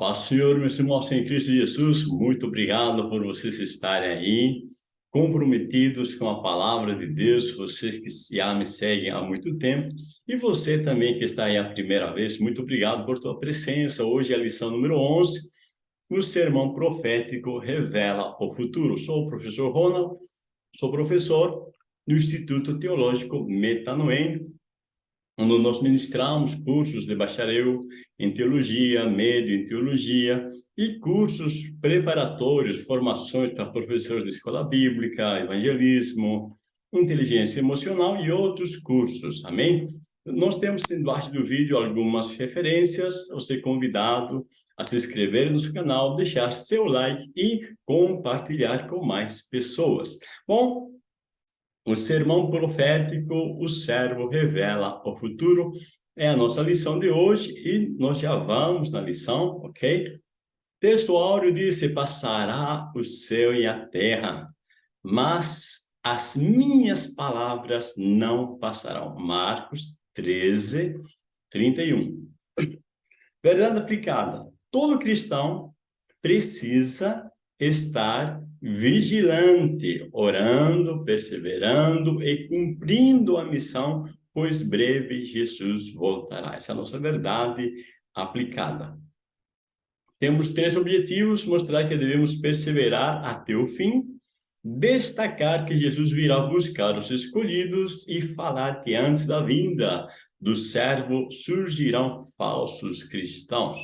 paz, Senhor, meus irmãos em Cristo Jesus, muito obrigado por vocês estarem aí, comprometidos com a palavra de Deus, vocês que já me seguem há muito tempo, e você também que está aí a primeira vez, muito obrigado por tua presença. Hoje é a lição número 11, o sermão profético revela o futuro. Sou o professor Ronald, sou professor do Instituto Teológico Metanoem, onde nós ministramos cursos de bacharel em teologia, médio em teologia e cursos preparatórios, formações para professores de escola bíblica, evangelismo, inteligência emocional e outros cursos, amém? Nós temos embaixo do vídeo algumas referências, você é convidado a se inscrever no nosso canal, deixar seu like e compartilhar com mais pessoas. Bom, o sermão profético, o servo revela o futuro, é a nossa lição de hoje e nós já vamos na lição, ok? Texto áureo diz, passará o céu e a terra, mas as minhas palavras não passarão. Marcos 13, 31. Verdade aplicada. Todo cristão precisa estar vigilante, orando, perseverando e cumprindo a missão, pois breve Jesus voltará. Essa é a nossa verdade aplicada. Temos três objetivos, mostrar que devemos perseverar até o fim, destacar que Jesus virá buscar os escolhidos e falar que antes da vinda do servo surgirão falsos cristãos.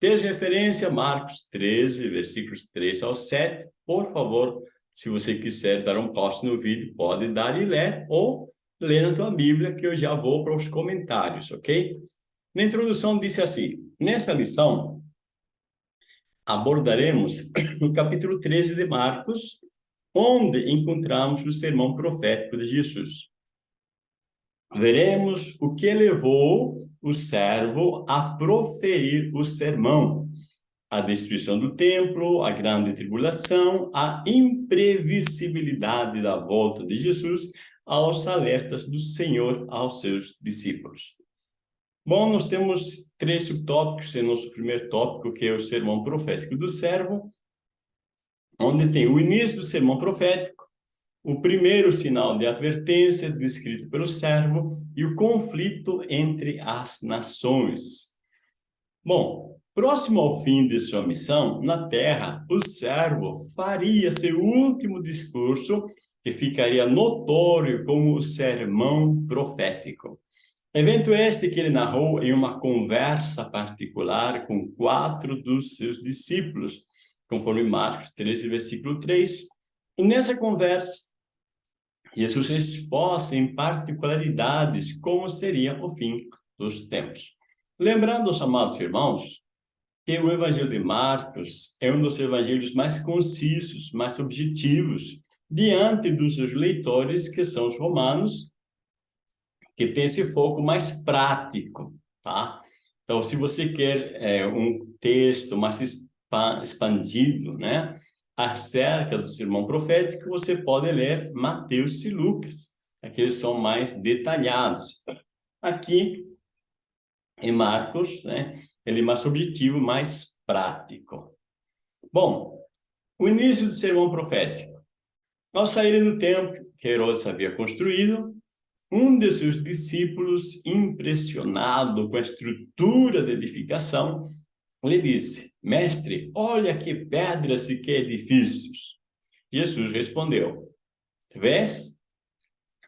Ter referência Marcos 13, versículos 3 ao 7. Por favor, se você quiser dar um pause no vídeo, pode dar e ler, ou ler na tua Bíblia, que eu já vou para os comentários, ok? Na introdução disse assim, nesta lição, abordaremos o capítulo 13 de Marcos, onde encontramos o sermão profético de Jesus. Veremos o que levou o servo a proferir o sermão, a destruição do templo, a grande tribulação, a imprevisibilidade da volta de Jesus, aos alertas do Senhor aos seus discípulos. Bom, nós temos três subtópicos em nosso primeiro tópico, que é o sermão profético do servo, onde tem o início do sermão profético, o primeiro sinal de advertência descrito pelo servo e o conflito entre as nações. Bom, próximo ao fim de sua missão na terra, o servo faria seu último discurso que ficaria notório como o sermão profético. Evento este que ele narrou em uma conversa particular com quatro dos seus discípulos, conforme Marcos 13, versículo 3. E nessa conversa, Jesus expôs em particularidades como seria o fim dos tempos. Lembrando, os amados irmãos, que o Evangelho de Marcos é um dos evangelhos mais concisos, mais objetivos, diante dos seus leitores, que são os romanos, que tem esse foco mais prático, tá? Então, se você quer é, um texto mais expandido, né? Acerca do sermão profético, você pode ler Mateus e Lucas. Aqueles são mais detalhados. Aqui, em Marcos, né, ele é mais objetivo, mais prático. Bom, o início do sermão profético. Ao saírem do templo que Herodes havia construído, um de seus discípulos, impressionado com a estrutura da edificação, lhe disse, mestre, olha que pedras e que edifícios. Jesus respondeu, vês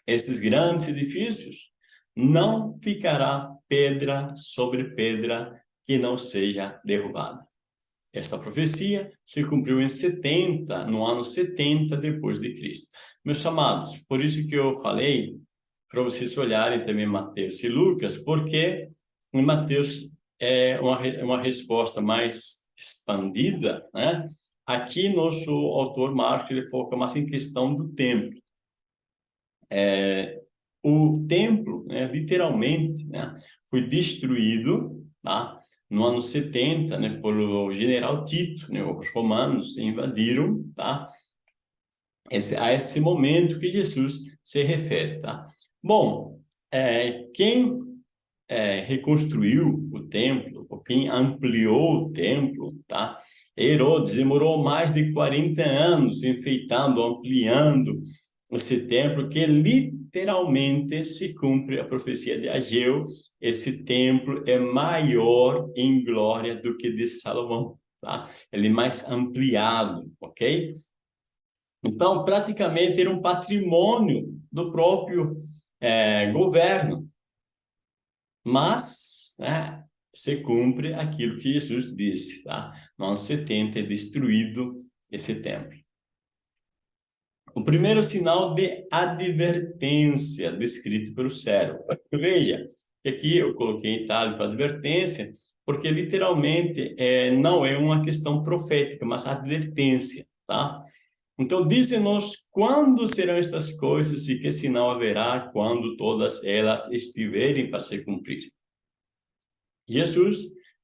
estes grandes edifícios? Não ficará pedra sobre pedra que não seja derrubada. Esta profecia se cumpriu em 70, no ano 70 depois de Cristo. Meus amados, por isso que eu falei para vocês olharem também Mateus e Lucas, porque em Mateus é uma, uma resposta mais expandida, né? Aqui, nosso autor Marcos, ele foca mais em questão do templo. É, o templo, né, literalmente, né, foi destruído tá? no ano 70 né, pelo general Tito. Né, os romanos invadiram tá? esse, a esse momento que Jesus se refere. Tá? Bom, é, quem é, reconstruiu o templo, ou quem ampliou o templo, tá? Herodes demorou mais de 40 anos enfeitando, ampliando esse templo, que literalmente se cumpre a profecia de Ageu, esse templo é maior em glória do que de Salomão, tá? Ele é mais ampliado, ok? Então, praticamente era um patrimônio do próprio é, governo. Mas, né, se cumpre aquilo que Jesus disse, tá? Não se tente destruído esse templo. O primeiro sinal de advertência descrito pelo servo. Veja, que aqui eu coloquei em itálico advertência, porque literalmente é, não é uma questão profética, mas advertência, tá? Então, diz-nos quando serão estas coisas e que sinal haverá quando todas elas estiverem para se cumprir. Jesus,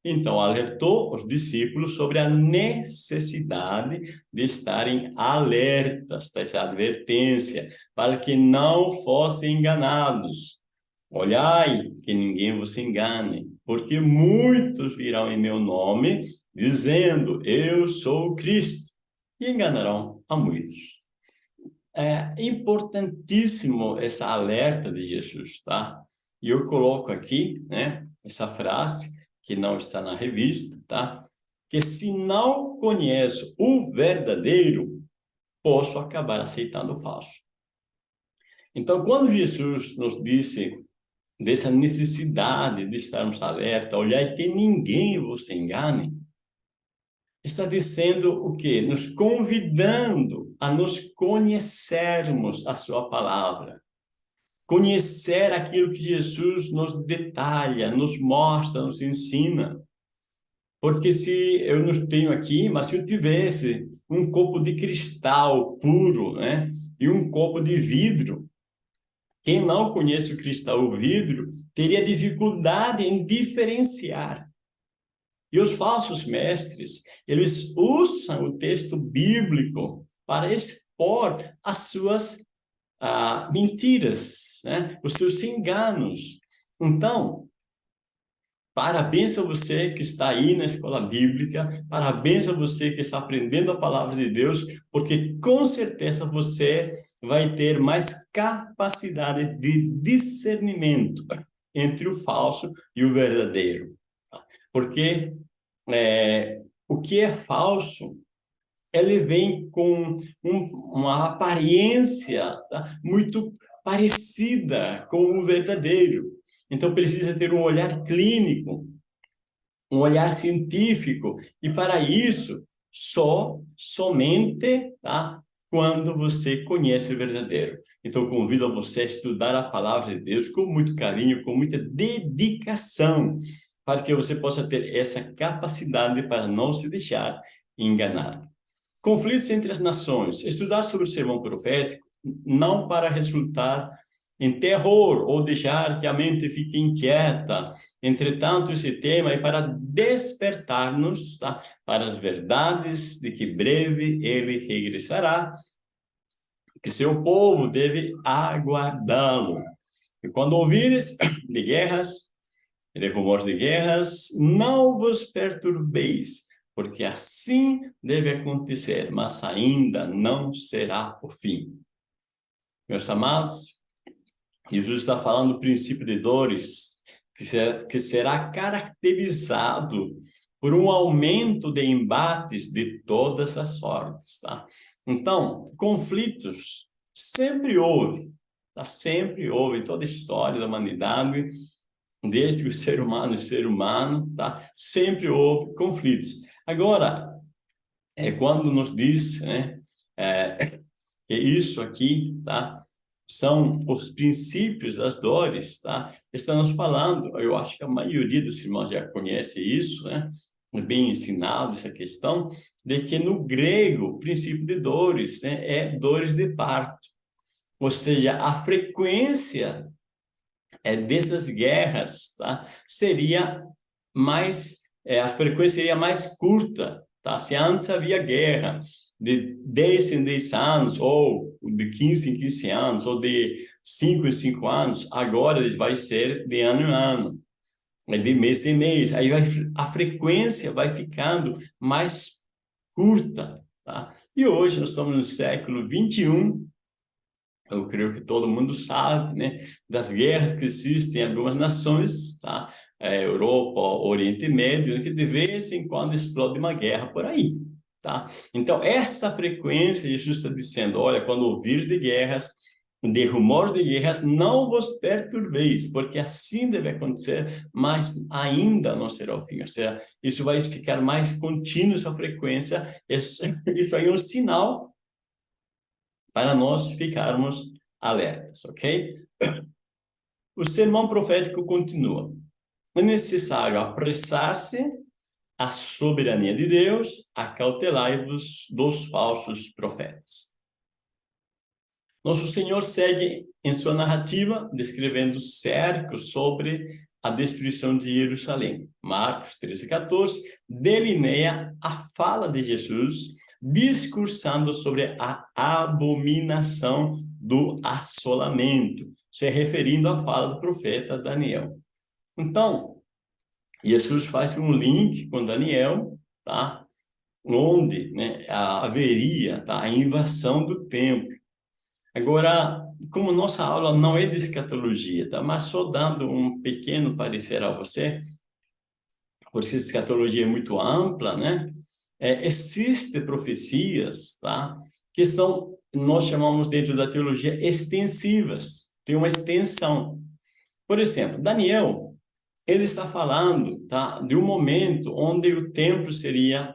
então, alertou os discípulos sobre a necessidade de estarem alertas, essa advertência, para que não fossem enganados. Olhai, que ninguém vos engane, porque muitos virão em meu nome, dizendo, eu sou Cristo e enganarão a muitos. É importantíssimo essa alerta de Jesus, tá? E eu coloco aqui, né, essa frase que não está na revista, tá? Que se não conheço o verdadeiro, posso acabar aceitando o falso. Então, quando Jesus nos disse dessa necessidade de estarmos alerta, olhar que ninguém vos engane, está dizendo o quê? Nos convidando a nos conhecermos a sua palavra. Conhecer aquilo que Jesus nos detalha, nos mostra, nos ensina. Porque se eu não tenho aqui, mas se eu tivesse um copo de cristal puro, né? E um copo de vidro, quem não conhece o cristal ou vidro, teria dificuldade em diferenciar e os falsos mestres, eles usam o texto bíblico para expor as suas ah, mentiras, né? os seus enganos. Então, parabéns a você que está aí na escola bíblica, parabéns a você que está aprendendo a palavra de Deus, porque com certeza você vai ter mais capacidade de discernimento entre o falso e o verdadeiro. Porque é, o que é falso, ele vem com um, uma aparência tá? muito parecida com o verdadeiro. Então, precisa ter um olhar clínico, um olhar científico. E para isso, só, somente, tá? quando você conhece o verdadeiro. Então, convido a você a estudar a palavra de Deus com muito carinho, com muita dedicação para que você possa ter essa capacidade para não se deixar enganar. Conflitos entre as nações. Estudar sobre o sermão profético não para resultar em terror ou deixar que a mente fique inquieta. Entretanto, esse tema é para despertar-nos tá? para as verdades de que breve ele regressará, que seu povo deve aguardá-lo. E quando ouvires de guerras, de rumores de guerras, não vos perturbeis, porque assim deve acontecer, mas ainda não será o fim. Meus amados, Jesus está falando do princípio de dores, que será, que será caracterizado por um aumento de embates de todas as sortes, tá? Então, conflitos sempre houve, tá? Sempre houve, em toda a história da humanidade, desde que o ser humano é ser humano, tá? Sempre houve conflitos. Agora, é quando nos diz, né, é, que isso aqui, tá? São os princípios das dores, tá? Estamos falando, eu acho que a maioria dos irmãos já conhece isso, né? Bem ensinado essa questão, de que no grego, o princípio de dores né, é dores de parto. Ou seja, a frequência é, dessas guerras, tá? seria mais, é, a frequência seria mais curta, tá? Se antes havia guerra de 10 em 10 anos, ou de 15 em 15 anos, ou de 5 em 5 anos, agora vai ser de ano em ano. de mês em mês, aí vai, a frequência vai ficando mais curta, tá? E hoje nós estamos no século 21, eu creio que todo mundo sabe, né, das guerras que existem em algumas nações, tá? É, Europa, Oriente Médio, que de vez em quando explode uma guerra por aí, tá? Então, essa frequência, Jesus está dizendo, olha, quando ouvires de guerras, de rumores de guerras, não vos perturbeis, porque assim deve acontecer, mas ainda não será o fim. Ou seja, isso vai ficar mais contínuo, essa frequência, isso, isso aí é um sinal para nós ficarmos alertas, ok? O sermão profético continua. É necessário apressar-se à soberania de Deus, acautelai-vos dos falsos profetas. Nosso Senhor segue em sua narrativa, descrevendo cercos sobre a destruição de Jerusalém. Marcos 13, 14, delineia a fala de Jesus, discursando sobre a abominação do assolamento, se referindo à fala do profeta Daniel. Então, Jesus faz um link com Daniel, tá? onde né, haveria tá, a invasão do templo. Agora, como nossa aula não é de escatologia, tá? mas só dando um pequeno parecer a você, porque escatologia é muito ampla, né? É, Existem profecias, tá? Que são, nós chamamos dentro da teologia, extensivas, tem uma extensão. Por exemplo, Daniel, ele está falando, tá? De um momento onde o templo seria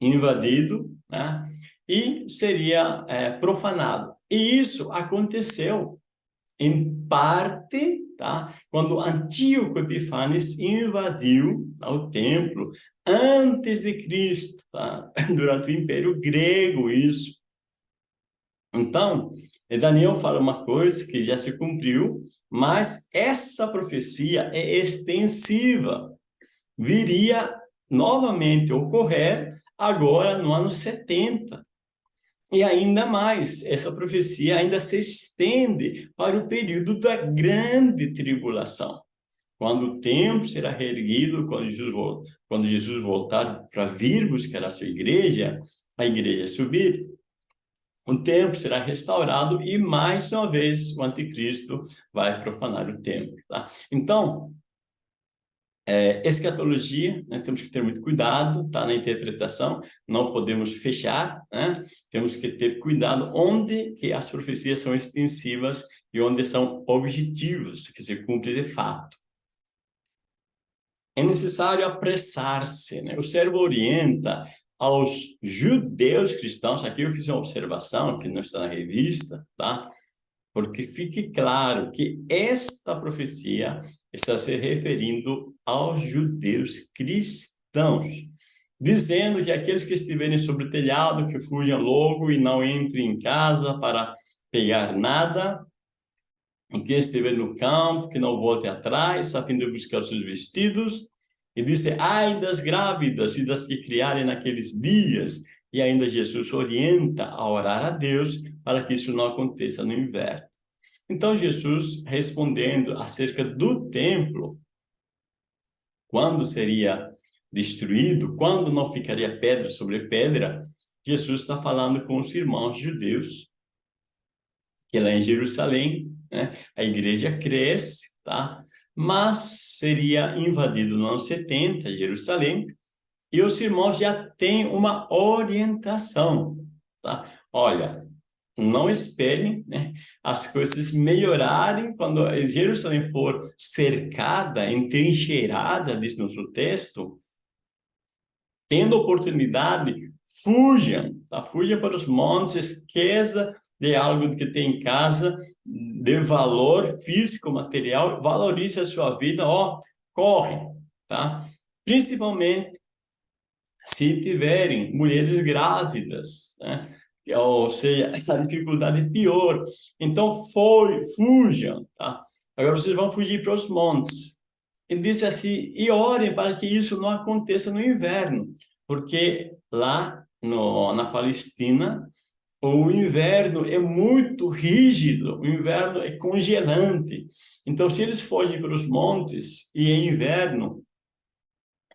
invadido, né? E seria é, profanado. E isso aconteceu, em parte, tá? quando Antíoco Epifanes invadiu tá? o templo antes de Cristo, tá? durante o Império Grego, isso. Então, Daniel fala uma coisa que já se cumpriu, mas essa profecia é extensiva. Viria novamente ocorrer agora no ano 70. E ainda mais, essa profecia ainda se estende para o período da grande tribulação. Quando o templo será reerguido, quando Jesus, quando Jesus voltar para vir buscar a sua igreja, a igreja subir, o templo será restaurado e, mais uma vez, o anticristo vai profanar o templo. Tá? Então, é, escatologia, né, temos que ter muito cuidado tá, na interpretação, não podemos fechar, né? temos que ter cuidado onde que as profecias são extensivas e onde são objetivas, que se cumpre de fato. É necessário apressar-se, né? o servo orienta aos judeus cristãos, aqui eu fiz uma observação que não está na revista, tá? porque fique claro que esta profecia está se referindo aos judeus cristãos, dizendo que aqueles que estiverem sobre o telhado, que fujam logo e não entrem em casa para pegar nada, e quem estiver no campo, que não volte atrás, a fim de buscar seus vestidos, e disse, ai das grávidas e das que criarem naqueles dias, e ainda Jesus orienta a orar a Deus para que isso não aconteça no inverno. Então, Jesus, respondendo acerca do templo, quando seria destruído, quando não ficaria pedra sobre pedra, Jesus está falando com os irmãos judeus, que lá em Jerusalém, né, a igreja cresce, tá? mas seria invadido no ano 70, Jerusalém, e os irmãos já têm uma orientação, tá? Olha, não esperem né, as coisas melhorarem quando Jerusalém for cercada, entrincheirada, diz nosso texto, tendo oportunidade, fujam, tá? fujam para os montes, esqueça de algo que tem em casa, de valor físico, material, valorize a sua vida, ó, corre, tá? Principalmente se tiverem mulheres grávidas, né? Ou seja, a dificuldade é pior. Então, foi, fujam, tá? Agora vocês vão fugir para os montes. Ele disse assim, e orem para que isso não aconteça no inverno, porque lá no, na Palestina o inverno é muito rígido, o inverno é congelante. Então, se eles fogem para os montes e é inverno,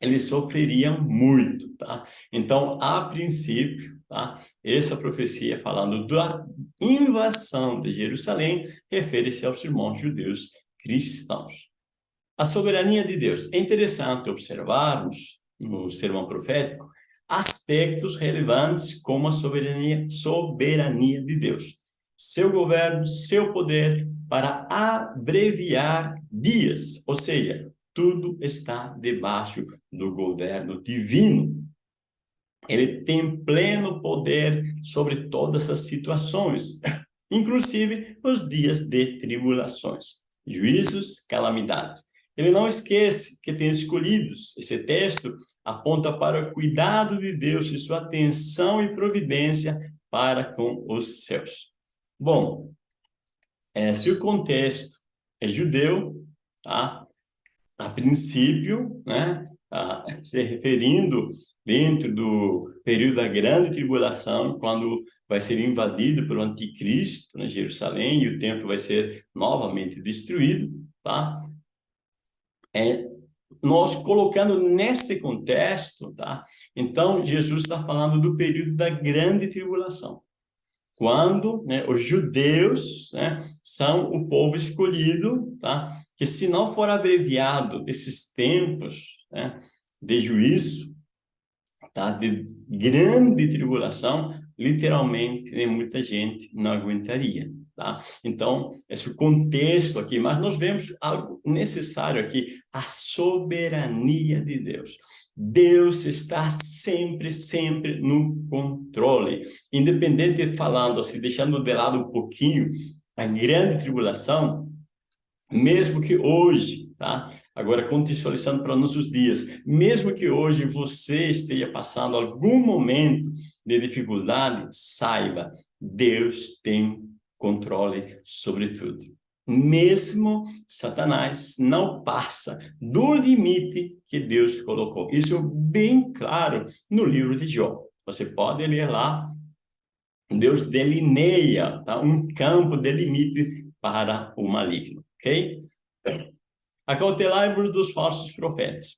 eles sofreriam muito, tá? Então, a princípio, tá? Essa profecia falando da invasão de Jerusalém refere-se aos irmãos judeus cristãos. A soberania de Deus. É interessante observarmos no sermão profético aspectos relevantes como a soberania, soberania de Deus. Seu governo, seu poder para abreviar dias, ou seja, tudo está debaixo do governo divino. Ele tem pleno poder sobre todas as situações, inclusive os dias de tribulações, juízos, calamidades. Ele não esquece que tem escolhidos. Esse texto aponta para o cuidado de Deus e sua atenção e providência para com os céus. Bom, é, se o contexto é judeu, tá? a princípio, né, a, se referindo dentro do período da grande tribulação, quando vai ser invadido pelo anticristo, né, Jerusalém, e o templo vai ser novamente destruído, tá? É, nós colocando nesse contexto, tá? Então, Jesus está falando do período da grande tribulação quando né, os judeus né, são o povo escolhido, tá? que se não for abreviado esses tempos né, de juízo, tá? de grande tribulação, literalmente muita gente não aguentaria. Tá? Então, esse contexto aqui, mas nós vemos algo necessário aqui, a soberania de Deus. Deus está sempre, sempre no controle. Independente de falando, assim, deixando de lado um pouquinho a grande tribulação, mesmo que hoje, tá? Agora, contextualizando para nossos dias, mesmo que hoje você esteja passando algum momento de dificuldade, saiba, Deus tem controle sobre tudo. Mesmo Satanás não passa do limite que Deus colocou. Isso é bem claro no livro de Jó. Você pode ler lá, Deus delineia tá? um campo de limite para o maligno, ok? Acautelai-vos dos falsos profetas.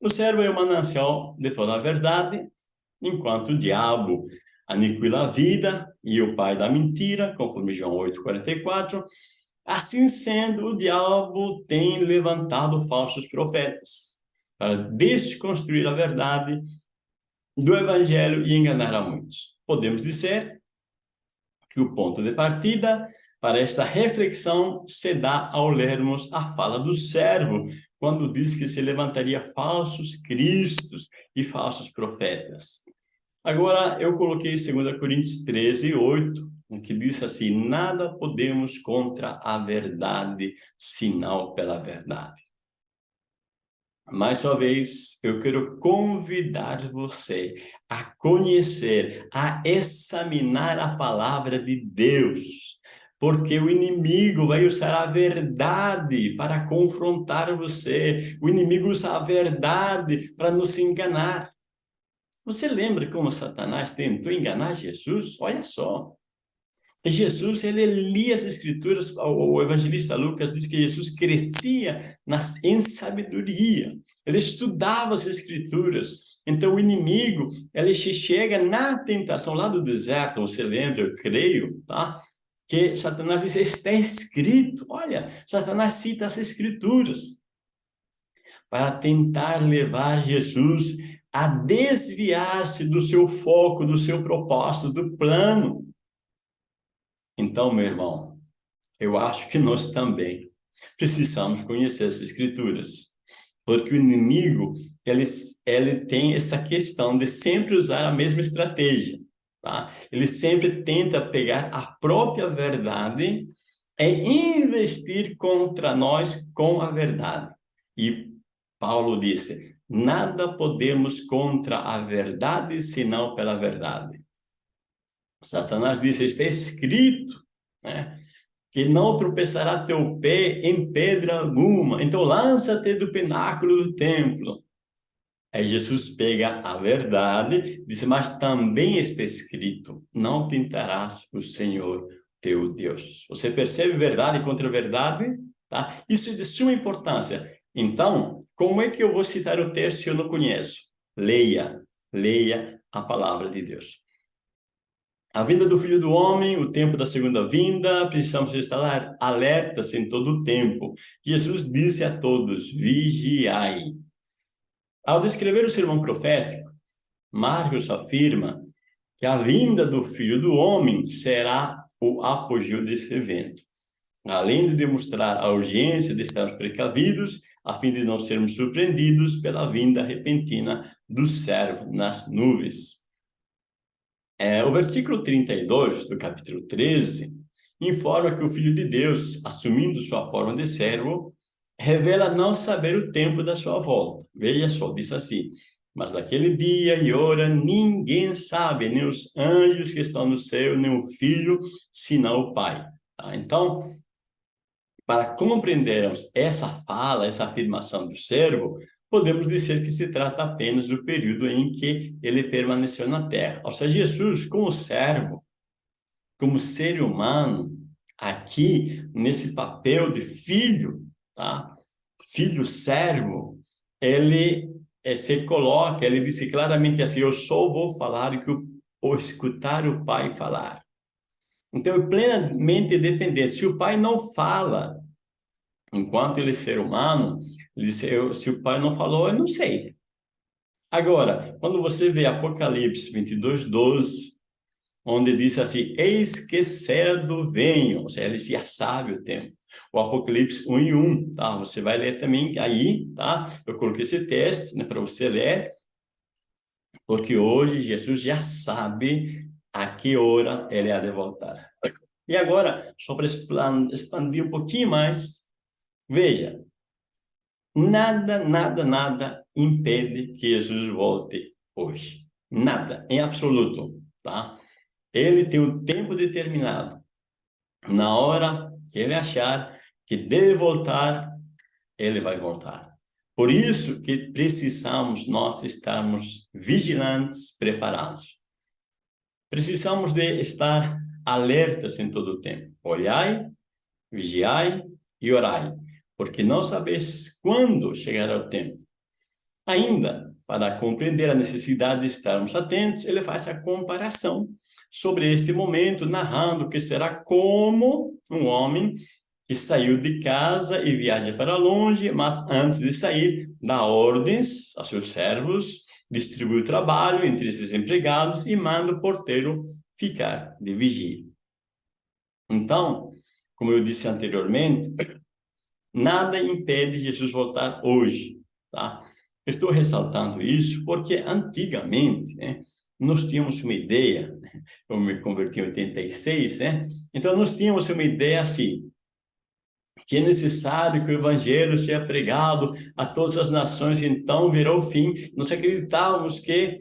O servo é o manancial de toda a verdade, enquanto o diabo aniquila a vida e o pai da mentira, conforme João 8,44. Assim sendo, o diabo tem levantado falsos profetas para desconstruir a verdade do evangelho e enganar a muitos. Podemos dizer que o ponto de partida para esta reflexão se dá ao lermos a fala do servo, quando diz que se levantaria falsos cristos e falsos profetas. Agora, eu coloquei 2 Coríntios 13, 8, que diz assim, nada podemos contra a verdade, sinal pela verdade. Mais uma vez, eu quero convidar você a conhecer, a examinar a palavra de Deus, porque o inimigo vai usar a verdade para confrontar você, o inimigo usa a verdade para nos enganar. Você lembra como Satanás tentou enganar Jesus? Olha só. Jesus, ele lia as escrituras, o evangelista Lucas diz que Jesus crescia nas, em sabedoria, ele estudava as escrituras, então o inimigo, ele chega na tentação lá do deserto, você lembra, eu creio, tá? Que Satanás diz, está escrito, olha, Satanás cita as escrituras, para tentar levar Jesus a desviar-se do seu foco, do seu propósito, do plano. Então, meu irmão, eu acho que nós também precisamos conhecer as escrituras. Porque o inimigo, ele, ele tem essa questão de sempre usar a mesma estratégia. Tá? Ele sempre tenta pegar a própria verdade e investir contra nós com a verdade. E Paulo disse, Nada podemos contra a verdade, senão pela verdade. Satanás disse, está escrito, né? que não tropeçará teu pé em pedra alguma. Então lança-te do pináculo do templo. Aí Jesus pega a verdade, diz, mas também está escrito, não tentarás o Senhor teu Deus. Você percebe verdade contra verdade? Tá? Isso é de suma importância. Então, como é que eu vou citar o texto se eu não conheço? Leia, leia a palavra de Deus. A vinda do Filho do Homem, o tempo da segunda vinda, precisamos estar alertas em todo o tempo. Jesus disse a todos, vigiai. Ao descrever o sermão profético, Marcos afirma que a vinda do Filho do Homem será o apogeu desse evento. Além de demonstrar a urgência de estarmos precavidos, a fim de não sermos surpreendidos pela vinda repentina do servo nas nuvens. É, o versículo 32 do capítulo 13 informa que o Filho de Deus, assumindo sua forma de servo, revela não saber o tempo da sua volta. Veja só, diz assim, mas naquele dia e hora ninguém sabe, nem os anjos que estão no céu, nem o Filho, senão o Pai. Tá? Então, para compreendermos essa fala, essa afirmação do servo, podemos dizer que se trata apenas do período em que ele permaneceu na terra. Ou seja, Jesus, como servo, como ser humano, aqui, nesse papel de filho, tá? Filho servo, ele é, se coloca, ele disse claramente assim, eu só vou falar o que ou escutar o pai falar. Então, é plenamente dependente. Se o pai não fala, enquanto ele é ser humano, ele disse, eu, se o pai não falou, eu não sei. Agora, quando você vê Apocalipse 22, 12, onde diz assim, eis que cedo venho, ou seja, ele já sabe o tempo. O Apocalipse 1 e 1, tá? Você vai ler também aí, tá? Eu coloquei esse texto, né, para você ler, porque hoje Jesus já sabe a que hora ele há de voltar. E agora, só para expandir um pouquinho mais, veja, nada, nada, nada impede que Jesus volte hoje. Nada, em absoluto, tá? Ele tem o tempo determinado. Na hora que ele achar que deve voltar, ele vai voltar. Por isso que precisamos nós estarmos vigilantes, preparados. Precisamos de estar alertas em todo o tempo. Olhai, vigiai e orai, porque não sabeis quando chegará o tempo. Ainda, para compreender a necessidade de estarmos atentos, ele faz a comparação sobre este momento, narrando que será como um homem que saiu de casa e viaja para longe, mas antes de sair, dá ordens a seus servos distribui o trabalho entre esses empregados e manda o porteiro ficar de vigia. Então, como eu disse anteriormente, nada impede Jesus voltar hoje, tá? Estou ressaltando isso porque antigamente, né, nós tínhamos uma ideia? Eu me converti em 86, né? Então nós tínhamos uma ideia assim, que é necessário que o evangelho seja pregado a todas as nações, então virá o fim. Nós acreditávamos que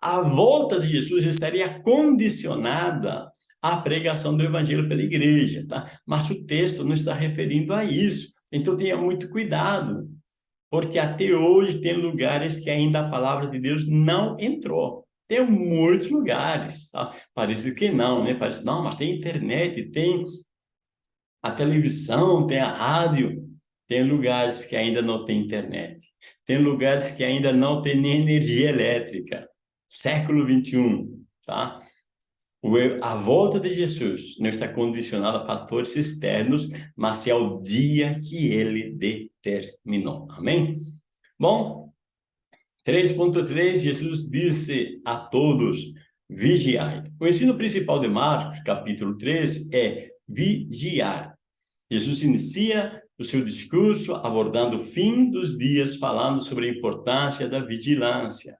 a volta de Jesus estaria condicionada à pregação do evangelho pela igreja, tá? Mas o texto não está referindo a isso. Então tenha muito cuidado, porque até hoje tem lugares que ainda a palavra de Deus não entrou. Tem muitos lugares, tá? Parece que não, né? Parece, não, mas tem internet, tem a televisão, tem a rádio, tem lugares que ainda não tem internet, tem lugares que ainda não tem nem energia elétrica. Século 21, tá? A volta de Jesus não está condicionada a fatores externos, mas é ao dia que ele determinou. Amém? Bom, 3.3, Jesus disse a todos, vigiai. O ensino principal de Marcos, capítulo 13, é vigiar. Jesus inicia o seu discurso abordando o fim dos dias, falando sobre a importância da vigilância.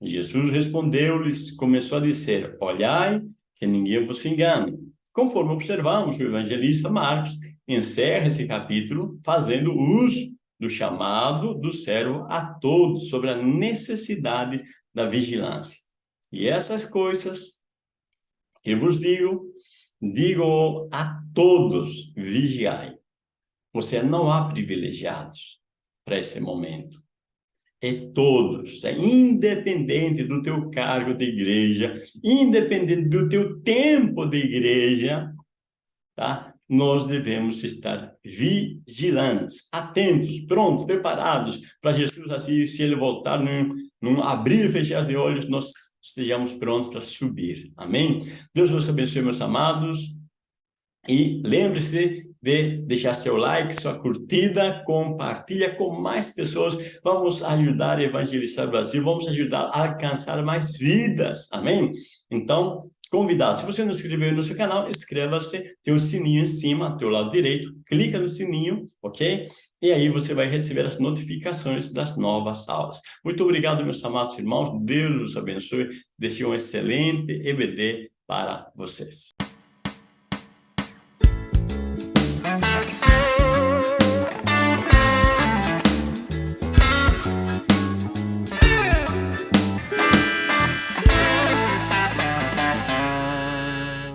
Jesus respondeu-lhes, começou a dizer, olhai que ninguém vos engane. Conforme observamos, o evangelista Marcos encerra esse capítulo fazendo uso do chamado do servo a todos sobre a necessidade da vigilância. E essas coisas que vos digo, digo a todos, vigiai. Você não há privilegiados para esse momento. é todos, é independente do teu cargo de igreja, independente do teu tempo de igreja, tá? Nós devemos estar vigilantes, atentos, prontos, preparados para Jesus, assim, se ele voltar num, num abrir e fechar de olhos, nós estejamos prontos para subir. Amém? Deus vos abençoe, meus amados. E lembre-se de deixar seu like, sua curtida, compartilha com mais pessoas. Vamos ajudar a evangelizar o Brasil, vamos ajudar a alcançar mais vidas. Amém? Então, convidar. Se você não se inscreveu no seu canal, inscreva-se, tem o sininho em cima, teu lado direito, clica no sininho, ok? E aí você vai receber as notificações das novas aulas. Muito obrigado, meus amados irmãos, Deus os abençoe, deixe um excelente EBD para vocês.